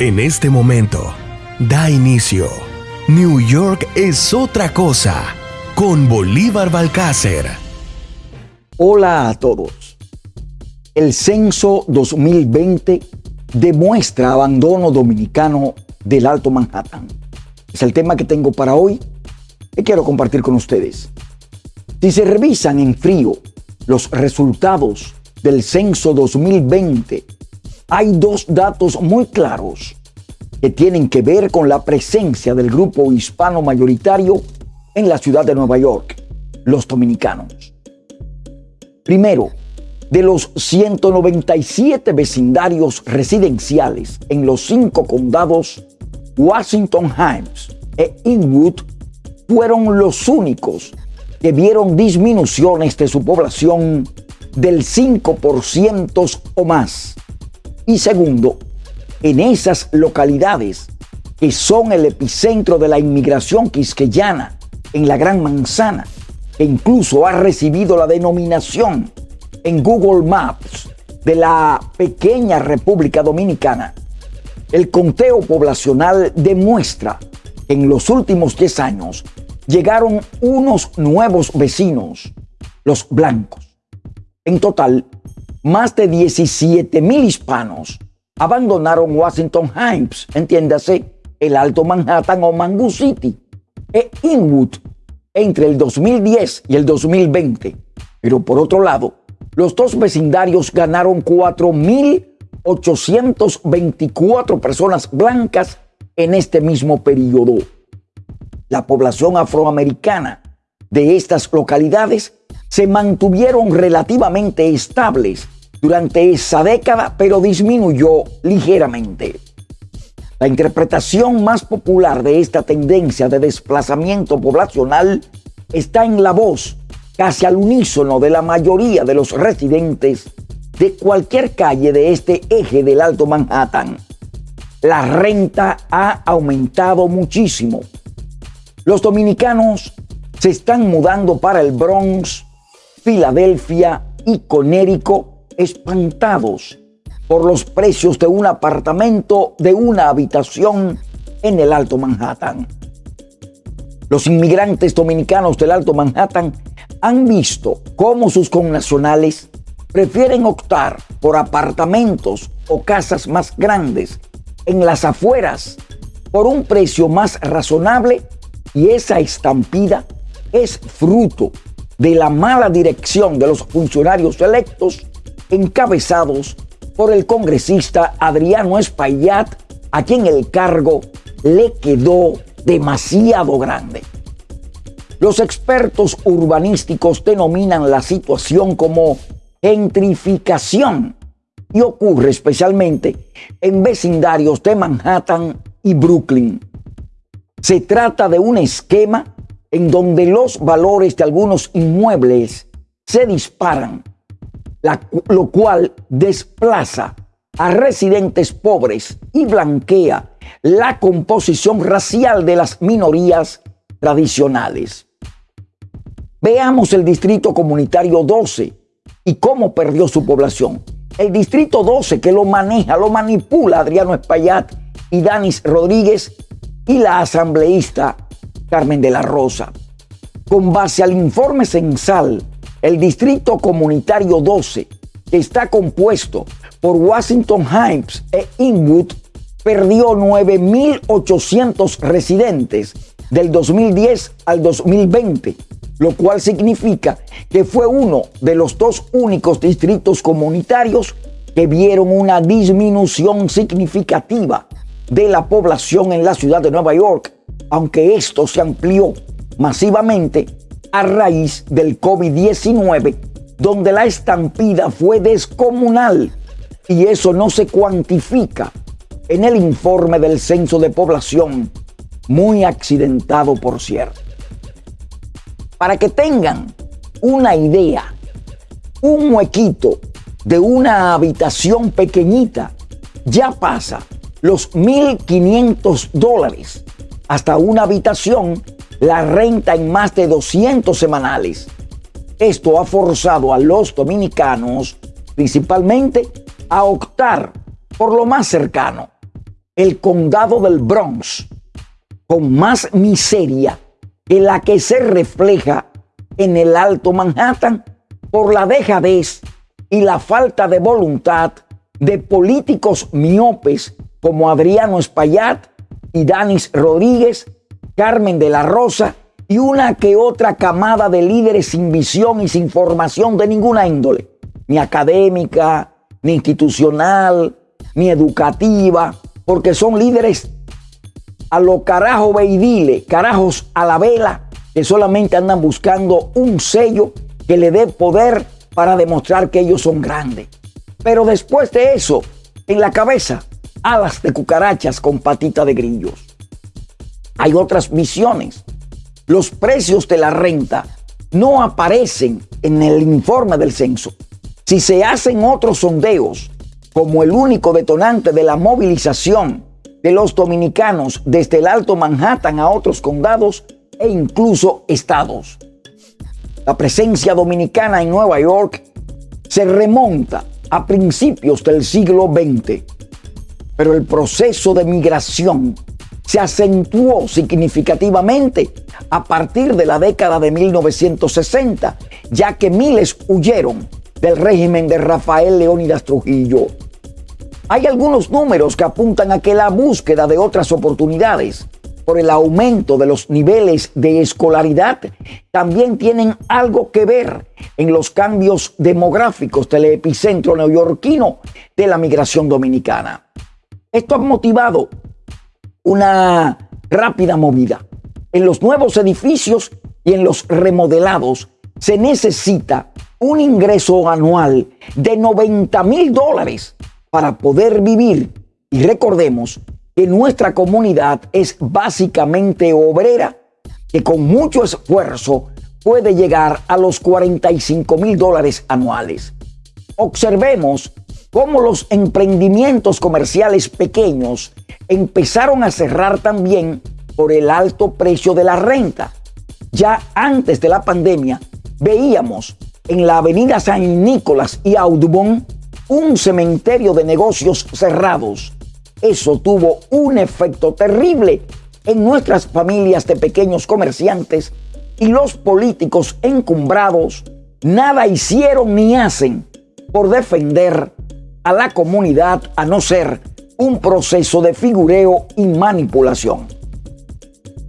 En este momento, da inicio. New York es otra cosa con Bolívar Balcácer. Hola a todos. El censo 2020 demuestra abandono dominicano del Alto Manhattan. Es el tema que tengo para hoy y quiero compartir con ustedes. Si se revisan en frío los resultados del censo 2020 hay dos datos muy claros que tienen que ver con la presencia del grupo hispano mayoritario en la ciudad de Nueva York, los dominicanos. Primero, de los 197 vecindarios residenciales en los cinco condados, Washington Heights e Inwood fueron los únicos que vieron disminuciones de su población del 5% o más y segundo, en esas localidades que son el epicentro de la inmigración quisqueyana en la Gran Manzana, que incluso ha recibido la denominación en Google Maps de la pequeña República Dominicana, el conteo poblacional demuestra que en los últimos 10 años llegaron unos nuevos vecinos, los blancos. En total, más de 17 mil hispanos abandonaron Washington Heights, entiéndase, el Alto Manhattan o Mango City, e Inwood entre el 2010 y el 2020. Pero por otro lado, los dos vecindarios ganaron 4.824 personas blancas en este mismo periodo. La población afroamericana de estas localidades se mantuvieron relativamente estables durante esa década, pero disminuyó ligeramente. La interpretación más popular de esta tendencia de desplazamiento poblacional está en la voz casi al unísono de la mayoría de los residentes de cualquier calle de este eje del Alto Manhattan. La renta ha aumentado muchísimo. Los dominicanos se están mudando para el Bronx, Filadelfia y Conérico espantados por los precios de un apartamento de una habitación en el Alto Manhattan. Los inmigrantes dominicanos del Alto Manhattan han visto cómo sus connacionales prefieren optar por apartamentos o casas más grandes en las afueras por un precio más razonable y esa estampida es fruto de la mala dirección de los funcionarios electos encabezados por el congresista Adriano Espaillat, a quien el cargo le quedó demasiado grande. Los expertos urbanísticos denominan la situación como gentrificación y ocurre especialmente en vecindarios de Manhattan y Brooklyn. Se trata de un esquema en donde los valores de algunos inmuebles se disparan, lo cual desplaza a residentes pobres y blanquea la composición racial de las minorías tradicionales. Veamos el Distrito Comunitario 12 y cómo perdió su población. El Distrito 12 que lo maneja, lo manipula Adriano Espaillat y Danis Rodríguez y la asambleísta Carmen de la Rosa. Con base al informe censal, el Distrito Comunitario 12, que está compuesto por Washington Heights e Inwood, perdió 9.800 residentes del 2010 al 2020, lo cual significa que fue uno de los dos únicos distritos comunitarios que vieron una disminución significativa de la población en la ciudad de Nueva York aunque esto se amplió masivamente a raíz del COVID-19, donde la estampida fue descomunal y eso no se cuantifica en el informe del censo de población, muy accidentado por cierto. Para que tengan una idea, un huequito de una habitación pequeñita ya pasa los 1.500 dólares hasta una habitación la renta en más de 200 semanales. Esto ha forzado a los dominicanos principalmente a optar por lo más cercano. el condado del Bronx con más miseria que la que se refleja en el Alto Manhattan por la dejadez y la falta de voluntad de políticos miopes como Adriano Espaillat y Danis Rodríguez, Carmen de la Rosa y una que otra camada de líderes sin visión y sin formación de ninguna índole, ni académica, ni institucional, ni educativa, porque son líderes a lo carajo veidile, carajos a la vela, que solamente andan buscando un sello que le dé poder para demostrar que ellos son grandes. Pero después de eso, en la cabeza, alas de cucarachas con patita de grillos. Hay otras misiones. Los precios de la renta no aparecen en el informe del censo. Si se hacen otros sondeos como el único detonante de la movilización de los dominicanos desde el Alto Manhattan a otros condados e incluso estados. La presencia dominicana en Nueva York se remonta a principios del siglo XX, pero el proceso de migración se acentuó significativamente a partir de la década de 1960, ya que miles huyeron del régimen de Rafael Leónidas Trujillo. Hay algunos números que apuntan a que la búsqueda de otras oportunidades por el aumento de los niveles de escolaridad también tienen algo que ver en los cambios demográficos del epicentro neoyorquino de la migración dominicana. Esto ha motivado una rápida movida. En los nuevos edificios y en los remodelados se necesita un ingreso anual de 90 mil dólares para poder vivir. Y recordemos que nuestra comunidad es básicamente obrera, que con mucho esfuerzo puede llegar a los 45 mil dólares anuales. Observemos cómo los emprendimientos comerciales pequeños empezaron a cerrar también por el alto precio de la renta. Ya antes de la pandemia veíamos en la avenida San Nicolás y Audubon un cementerio de negocios cerrados. Eso tuvo un efecto terrible en nuestras familias de pequeños comerciantes y los políticos encumbrados nada hicieron ni hacen por defender a la comunidad a no ser un proceso de figureo y manipulación.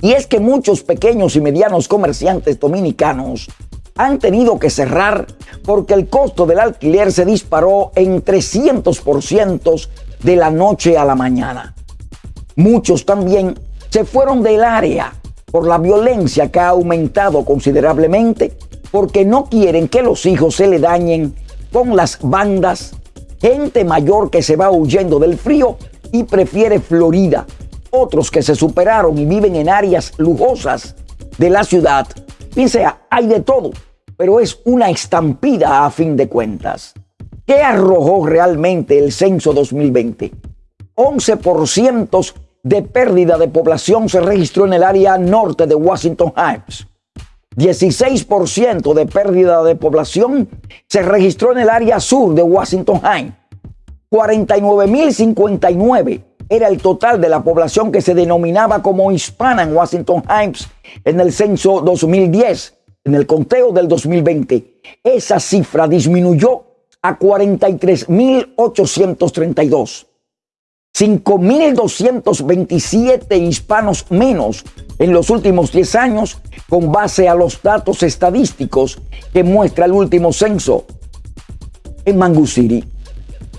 Y es que muchos pequeños y medianos comerciantes dominicanos han tenido que cerrar porque el costo del alquiler se disparó en 300% de la noche a la mañana. Muchos también se fueron del área por la violencia que ha aumentado considerablemente porque no quieren que los hijos se le dañen con las bandas, gente mayor que se va huyendo del frío y prefiere Florida, otros que se superaron y viven en áreas lujosas de la ciudad. Dice, hay de todo pero es una estampida a fin de cuentas. ¿Qué arrojó realmente el censo 2020? 11% de pérdida de población se registró en el área norte de Washington Heights. 16% de pérdida de población se registró en el área sur de Washington Heights. 49.059 era el total de la población que se denominaba como hispana en Washington Heights en el censo 2010 en el conteo del 2020, esa cifra disminuyó a 43.832. 5.227 hispanos menos en los últimos 10 años con base a los datos estadísticos que muestra el último censo. En Mangu City,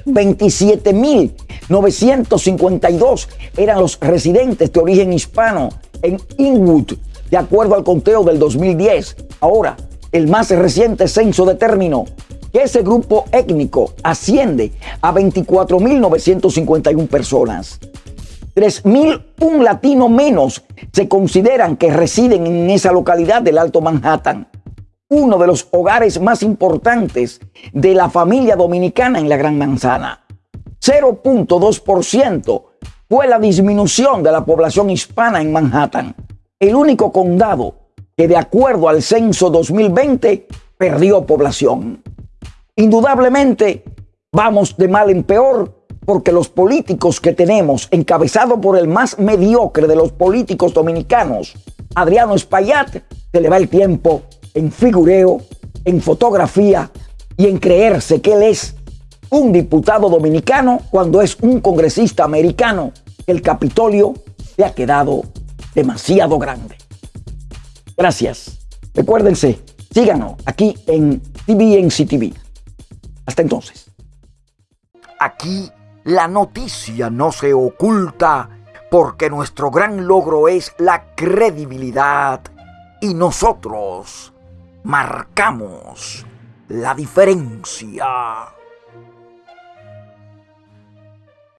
27.952 eran los residentes de origen hispano. En Inwood, de acuerdo al conteo del 2010. Ahora, el más reciente censo determinó que ese grupo étnico asciende a 24.951 personas. 3.001 latinos menos se consideran que residen en esa localidad del Alto Manhattan, uno de los hogares más importantes de la familia dominicana en la Gran Manzana. 0.2% fue la disminución de la población hispana en Manhattan el único condado que de acuerdo al censo 2020 perdió población. Indudablemente vamos de mal en peor porque los políticos que tenemos, encabezado por el más mediocre de los políticos dominicanos, Adriano Espaillat, se le va el tiempo en figureo, en fotografía y en creerse que él es un diputado dominicano cuando es un congresista americano. El Capitolio se ha quedado demasiado grande. Gracias. Recuérdense, síganos aquí en TVNC TV. Hasta entonces. Aquí la noticia no se oculta porque nuestro gran logro es la credibilidad y nosotros marcamos la diferencia.